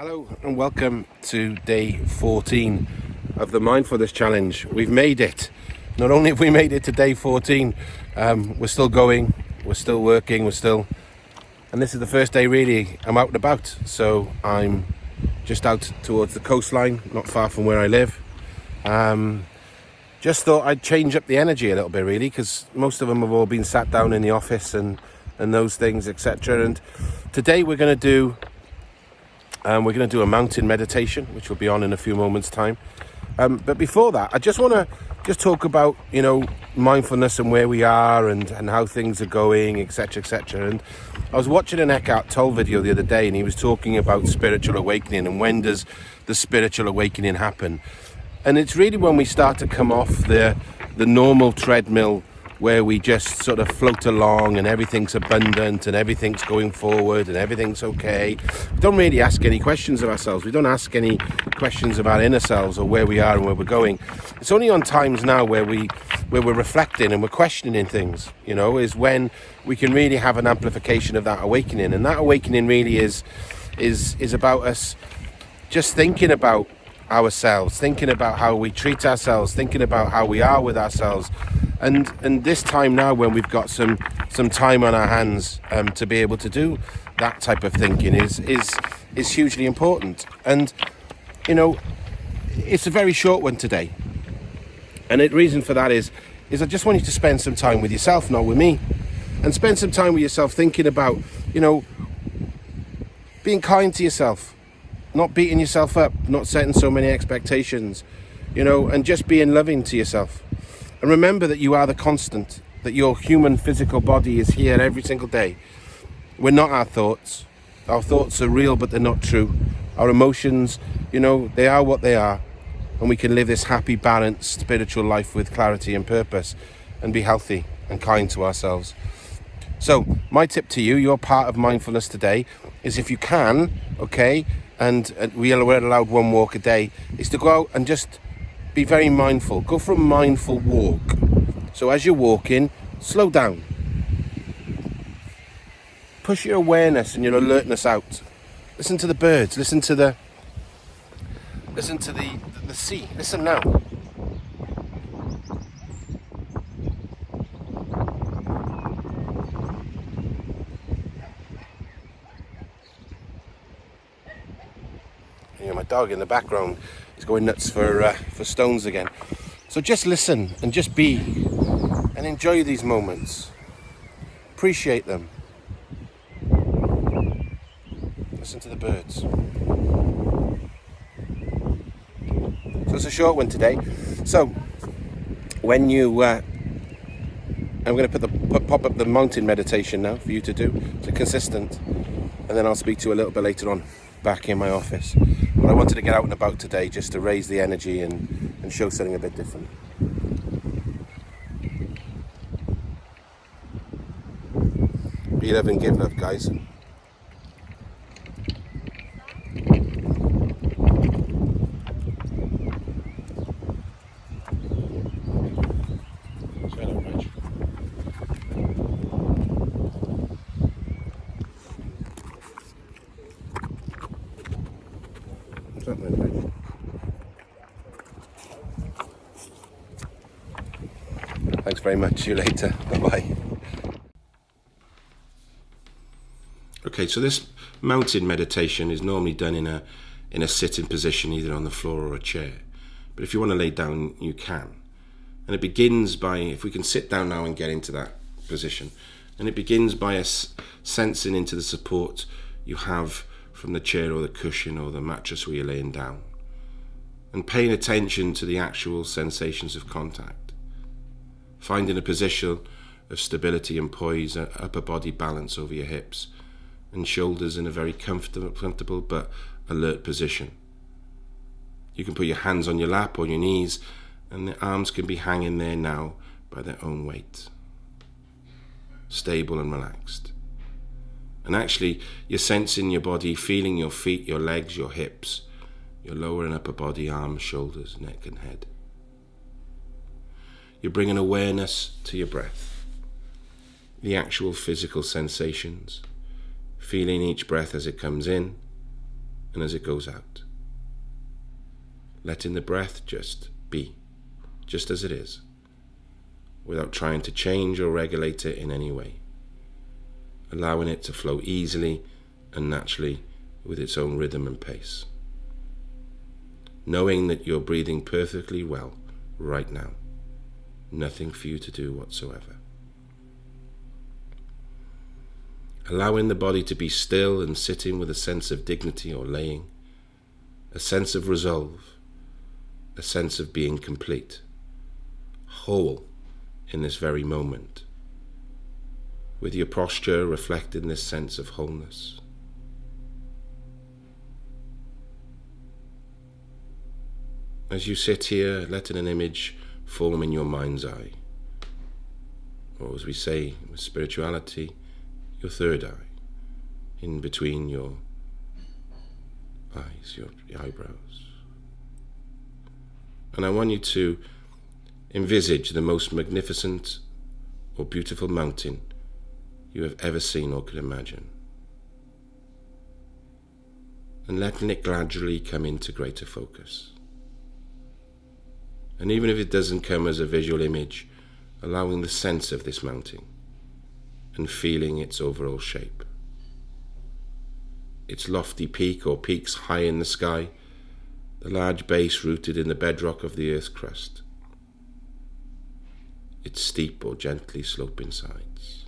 Hello and welcome to day 14 of the Mindfulness Challenge. We've made it. Not only have we made it to day 14, um, we're still going, we're still working, we're still. And this is the first day really I'm out and about. So I'm just out towards the coastline, not far from where I live. Um, just thought I'd change up the energy a little bit really because most of them have all been sat down in the office and, and those things, etc. And today we're going to do um, we're going to do a mountain meditation, which will be on in a few moments' time. Um, but before that, I just want to just talk about you know mindfulness and where we are and and how things are going, etc., etc. And I was watching an Eckhart Tolle video the other day, and he was talking about spiritual awakening and when does the spiritual awakening happen. And it's really when we start to come off the the normal treadmill where we just sort of float along and everything's abundant and everything's going forward and everything's okay. We don't really ask any questions of ourselves. We don't ask any questions about inner selves or where we are and where we're going. It's only on times now where we where we're reflecting and we're questioning things, you know, is when we can really have an amplification of that awakening. And that awakening really is is is about us just thinking about ourselves, thinking about how we treat ourselves, thinking about how we are with ourselves, and and this time now when we've got some some time on our hands um, to be able to do that type of thinking is is is hugely important. And you know, it's a very short one today, and the reason for that is is I just want you to spend some time with yourself, not with me, and spend some time with yourself thinking about you know being kind to yourself not beating yourself up, not setting so many expectations, you know, and just being loving to yourself. And remember that you are the constant, that your human physical body is here every single day. We're not our thoughts. Our thoughts are real, but they're not true. Our emotions, you know, they are what they are. And we can live this happy, balanced spiritual life with clarity and purpose and be healthy and kind to ourselves. So, my tip to you, your part of mindfulness today, is if you can, okay, and, we are allowed one walk a day, is to go out and just be very mindful. Go for a mindful walk. So as you're walking, slow down. Push your awareness and your alertness out. Listen to the birds. Listen to the listen to the the sea. Listen now. You know, my dog in the background is going nuts for uh, for stones again. So just listen and just be and enjoy these moments. Appreciate them. Listen to the birds. So it's a short one today. So when you, uh, I'm going to put the put, pop up the mountain meditation now for you to do. So consistent, and then I'll speak to you a little bit later on back in my office. But I wanted to get out and about today just to raise the energy and, and show something a bit different. Be love and give love, guys. Very much. See you later. Bye bye. Okay, so this mountain meditation is normally done in a in a sitting position, either on the floor or a chair. But if you want to lay down, you can. And it begins by, if we can sit down now and get into that position, and it begins by us sensing into the support you have from the chair or the cushion or the mattress where you're laying down, and paying attention to the actual sensations of contact, finding a position of stability and poise, upper body balance over your hips and shoulders in a very comfortable, comfortable but alert position. You can put your hands on your lap or your knees, and the arms can be hanging there now by their own weight. Stable and relaxed. And actually, you're sensing your body, feeling your feet, your legs, your hips, your lower and upper body, arms, shoulders, neck, and head. You're bringing awareness to your breath, the actual physical sensations feeling each breath as it comes in and as it goes out. Letting the breath just be, just as it is, without trying to change or regulate it in any way. Allowing it to flow easily and naturally with its own rhythm and pace. Knowing that you're breathing perfectly well right now. Nothing for you to do whatsoever. allowing the body to be still and sitting with a sense of dignity or laying, a sense of resolve, a sense of being complete, whole in this very moment, with your posture reflecting this sense of wholeness. As you sit here, letting an image form in your mind's eye, or as we say with spirituality, your third eye, in between your eyes, your, eyebrows. And I want you to envisage the most magnificent or beautiful mountain you have ever seen or could imagine. And letting it gradually come into greater focus. And even if it doesn't come as a visual image, allowing the sense of this mountain and feeling its overall shape. Its lofty peak or peaks high in the sky, the large base rooted in the bedrock of the earth's crust, its steep or gently sloping sides.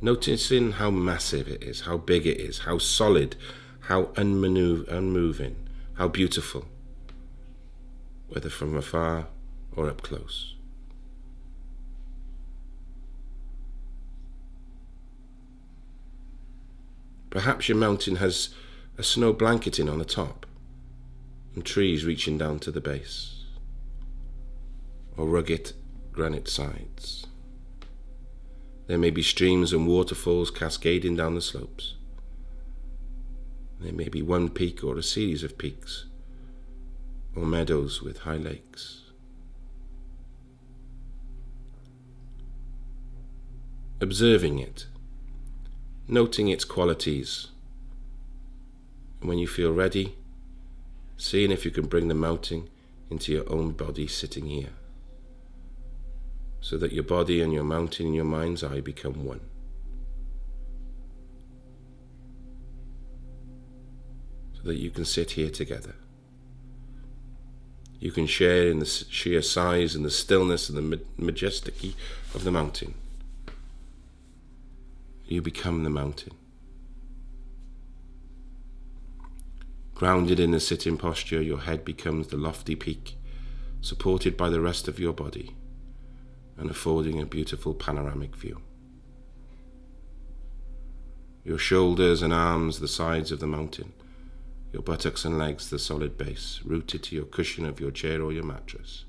Noticing how massive it is, how big it is, how solid, how unmoving, how beautiful, whether from afar or up close. Perhaps your mountain has a snow blanketing on the top and trees reaching down to the base, or rugged granite sides. There may be streams and waterfalls cascading down the slopes. There may be one peak or a series of peaks, or meadows with high lakes. Observing it noting its qualities. And when you feel ready, seeing if you can bring the mountain into your own body sitting here, so that your body and your mountain in your mind's eye become one. So that you can sit here together. You can share in the sheer size and the stillness and the majesty of the mountain you become the mountain. Grounded in the sitting posture, your head becomes the lofty peak, supported by the rest of your body and affording a beautiful panoramic view. Your shoulders and arms the sides of the mountain, your buttocks and legs the solid base, rooted to your cushion of your chair or your mattress.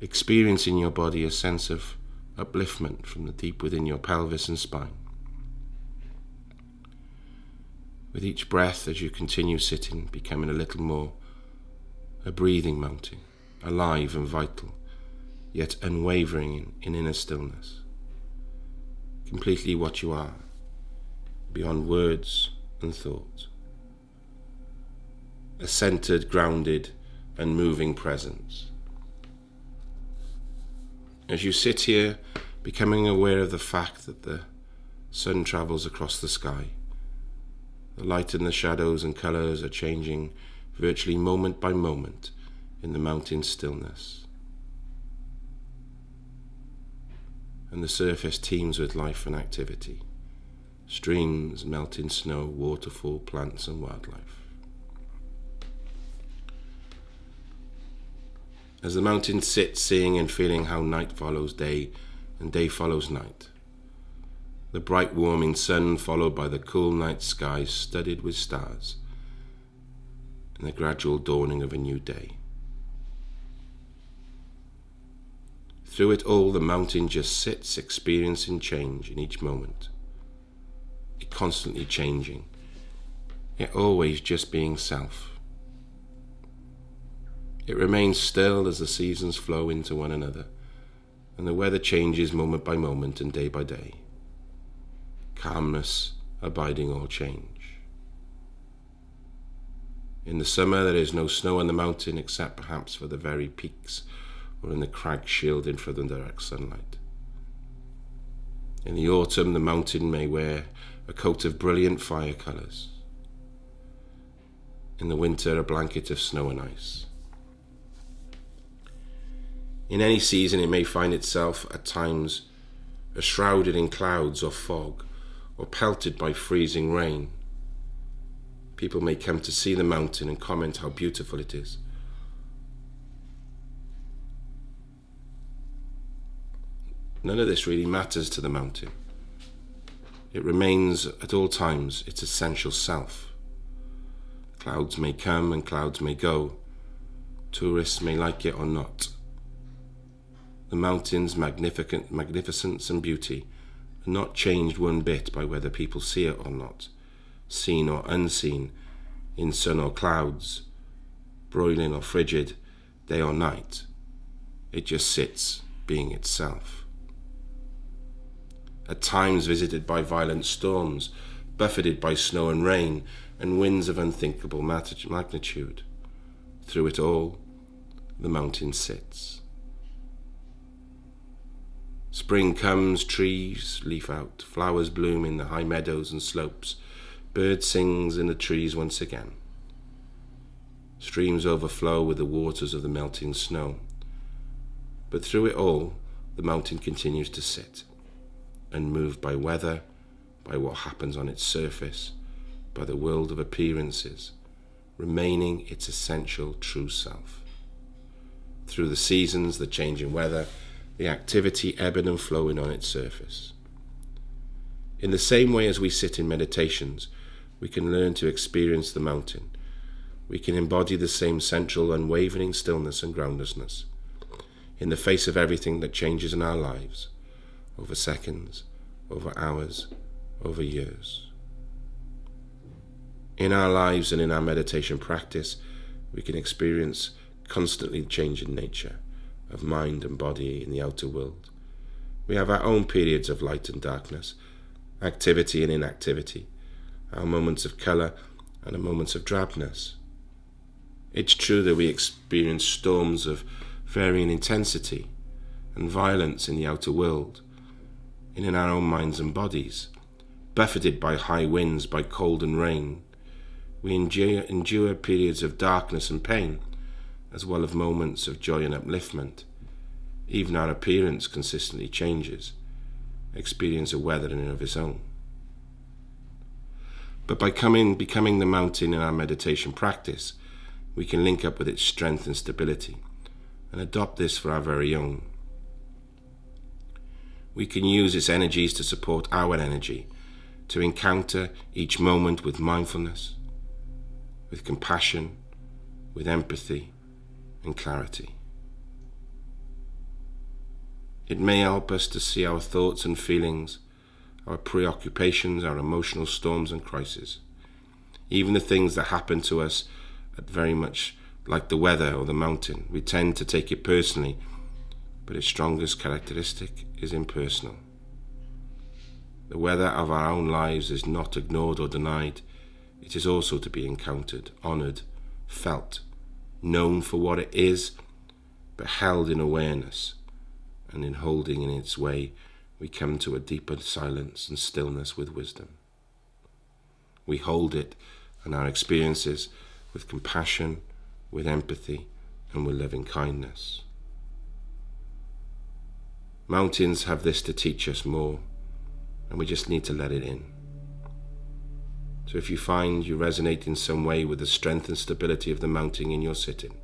Experience in your body a sense of upliftment from the deep within your pelvis and spine. With each breath, as you continue sitting, becoming a little more a breathing mountain, alive and vital, yet unwavering in, in inner stillness. Completely what you are, beyond words and thought. A centered, grounded, and moving presence as you sit here, becoming aware of the fact that the sun travels across the sky. The light and the shadows and colours are changing virtually moment by moment in the mountain stillness. And the surface teems with life and activity streams, melting snow, waterfall, plants, and wildlife. As the mountain sits, seeing and feeling how night follows day and day follows night. The bright warming sun followed by the cool night skies studded with stars and the gradual dawning of a new day. Through it all, the mountain just sits, experiencing change in each moment. Constantly changing, yet always just being self. It remains still as the seasons flow into one another, and the weather changes moment by moment and day by day. calmness abiding all change. In the summer, there is no snow on the mountain except perhaps for the very peaks or in the crags shielding from the direct sunlight. In the autumn, the mountain may wear a coat of brilliant fire colours. In the winter, a blanket of snow and ice. In any season, it may find itself at times shrouded in clouds or fog, or pelted by freezing rain. People may come to see the mountain and comment how beautiful it is. None of this really matters to the mountain. It remains at all times its essential self. Clouds may come and clouds may go. Tourists may like it or not. The mountain's magnificent magnificence and beauty are not changed one bit by whether people see it or not, seen or unseen, in sun or clouds, broiling or frigid, day or night. It just sits, being itself at times visited by violent storms, buffeted by snow and rain, and winds of unthinkable magnitude. Through it all, the mountain sits. Spring comes, trees leaf out, flowers bloom in the high meadows and slopes, bird sings in the trees once again. Streams overflow with the waters of the melting snow. But through it all, the mountain continues to sit unmoved by weather, by what happens on its surface, by the world of appearances, remaining its essential true self. Through the seasons, the changing weather, the activity ebbing and flowing on its surface. In the same way as we sit in meditations, we can learn to experience the mountain. We can embody the same central, unwavering stillness and groundlessness in the face of everything that changes in our lives over seconds, over hours, over years. In our lives and in our meditation practice, we can experience constantly changing nature of mind and body in the outer world. We have our own periods of light and darkness, activity and inactivity, our moments of colour and our moments of drabness. It's true that we experience storms of varying intensity and violence in the outer world, and in our own minds and bodies. Buffeted by high winds, by cold and rain, we endure, endure periods of darkness and pain, as well as moments of joy and upliftment. Even our appearance consistently changes, experience a weather in and of its own. But by coming, becoming the mountain in our meditation practice, we can link up with its strength and stability and adopt this for our very own we can use its energies to support our energy, to encounter each moment with mindfulness, with compassion, with empathy and clarity. It may help us to see our thoughts and feelings, our preoccupations, our emotional storms and crises, even the things that happen to us at very much like the weather or the mountain. We tend to take it personally but its strongest characteristic is impersonal. The weather of our own lives is not ignored or denied, it is also to be encountered, honoured, felt, known for what it is, but held in awareness, and in holding in its way, we come to a deeper silence and stillness with wisdom. We hold it and our experiences with compassion, with empathy, and with loving kindness. Mountains have this to teach us more, and we just need to let it in. So if you find you resonate in some way with the strength and stability of the mountain in your sitting,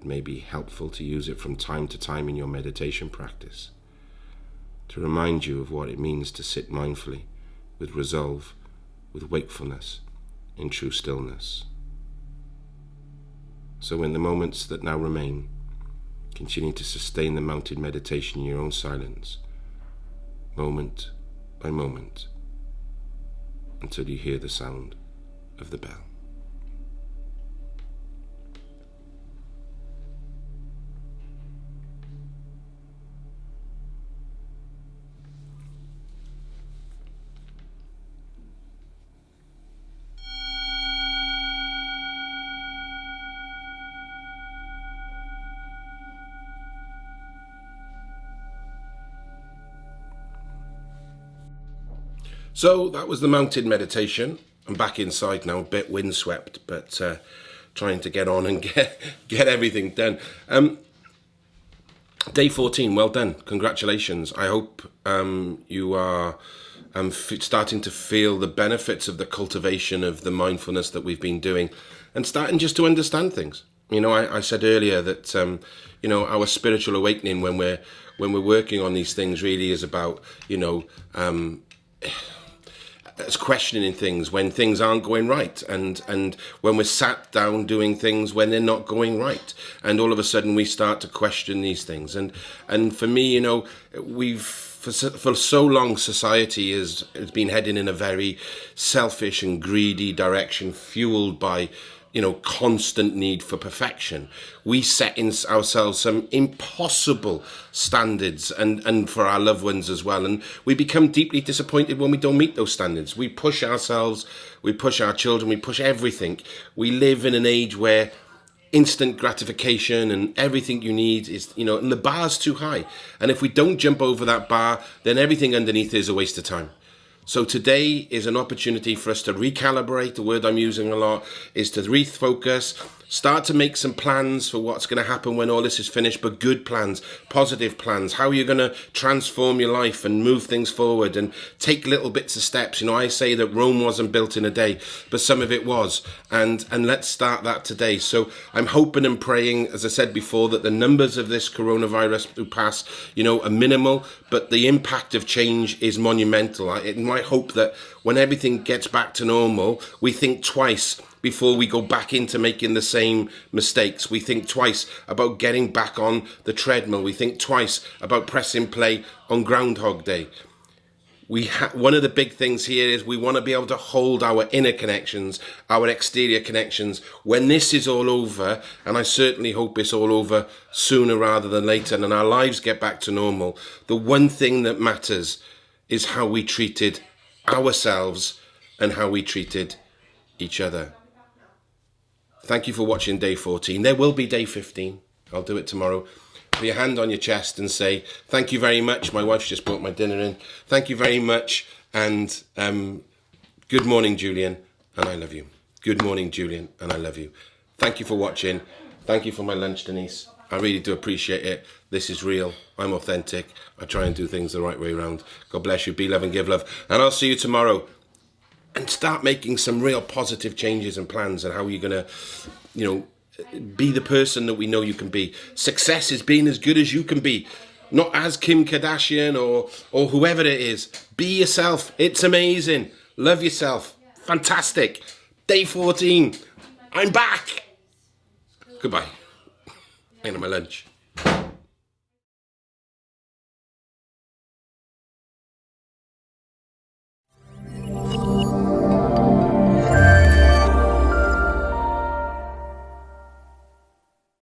it may be helpful to use it from time to time in your meditation practice to remind you of what it means to sit mindfully, with resolve, with wakefulness, in true stillness. So in the moments that now remain, Continue to sustain the mountain meditation in your own silence, moment by moment, until you hear the sound of the bell. So that was the mountain meditation. I'm back inside now, a bit windswept, but uh, trying to get on and get get everything done. Um, day 14, well done. Congratulations. I hope um, you are um, starting to feel the benefits of the cultivation of the mindfulness that we've been doing and starting just to understand things. You know, I, I said earlier that um, you know our spiritual awakening when we're when we're working on these things really is about you know it's questioning things when things aren't going right and and when we're sat down doing things when they're not going right. And all of a sudden we start to question these things. And and for me you know we've for, for so long society has, has been heading in a very selfish and greedy direction fueled by you know, constant need for perfection. We set in ourselves some impossible standards and, and for our loved ones as well. And we become deeply disappointed when we don't meet those standards. We push ourselves, we push our children, we push everything. We live in an age where instant gratification and everything you need is, you know, and the bar's too high. And if we don't jump over that bar, then everything underneath is a waste of time. So today is an opportunity for us to recalibrate. The word I'm using a lot is to refocus, start to make some plans for what's going to happen when all this is finished, but good plans, positive plans, how are you're going to transform your life and move things forward and take little bits of steps. You know, I say that Rome wasn't built in a day, but some of it was. And, and let's start that today. So I'm hoping and praying, as I said before, that the numbers of this coronavirus to pass, you know, are minimal, but the impact of change is monumental. I, it might hope that when everything gets back to normal, we think twice before we go back into making the same mistakes. We think twice about getting back on the treadmill. We think twice about pressing play on Groundhog Day. We one of the big things here is we want to be able to hold our inner connections, our exterior connections. When this is all over, and I certainly hope it's all over sooner rather than later, and our lives get back to normal, the one thing that matters is how we treated ourselves and how we treated each other. Thank you for watching day 14. There will be day 15. I'll do it tomorrow. Put your hand on your chest and say, thank you very much. My wife's just brought my dinner in. Thank you very much. And um, good morning, Julian. And I love you. Good morning, Julian. And I love you. Thank you for watching. Thank you for my lunch, Denise. I really do appreciate it. This is real. I'm authentic. I try and do things the right way around. God bless you. Be love and give love. And I'll see you tomorrow and start making some real positive changes and plans and how you're going to, you know, be the person that we know you can be. Success is being as good as you can be, not as Kim Kardashian or or whoever it is. Be yourself. It's amazing. Love yourself. Fantastic. Day 14. I'm back. Goodbye. I'm my lunch.